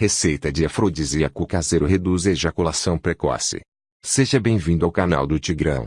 Receita de afrodisíaco caseiro reduz ejaculação precoce. Seja bem-vindo ao canal do Tigrão.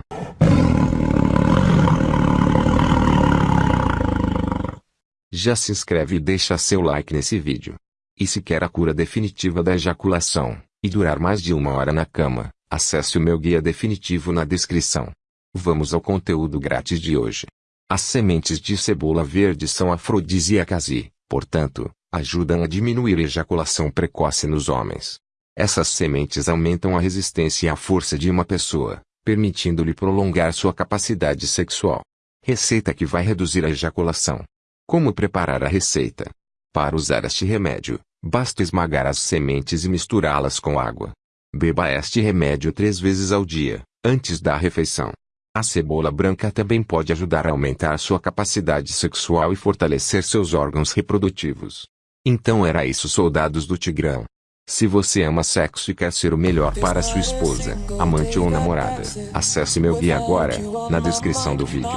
Já se inscreve e deixa seu like nesse vídeo. E se quer a cura definitiva da ejaculação, e durar mais de uma hora na cama, acesse o meu guia definitivo na descrição. Vamos ao conteúdo grátis de hoje. As sementes de cebola verde são afrodisíacas e, portanto, ajudam a diminuir a ejaculação precoce nos homens. Essas sementes aumentam a resistência e a força de uma pessoa, permitindo-lhe prolongar sua capacidade sexual. Receita que vai reduzir a ejaculação. Como preparar a receita? Para usar este remédio, basta esmagar as sementes e misturá-las com água. Beba este remédio três vezes ao dia, antes da refeição. A cebola branca também pode ajudar a aumentar sua capacidade sexual e fortalecer seus órgãos reprodutivos. Então era isso soldados do Tigrão. Se você ama sexo e quer ser o melhor para sua esposa, amante ou namorada, acesse meu guia agora, na descrição do vídeo.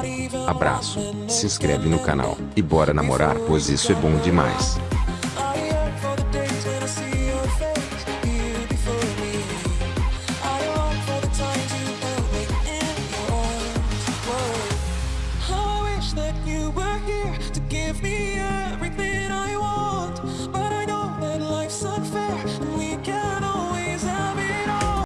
Abraço, se inscreve no canal, e bora namorar pois isso é bom demais.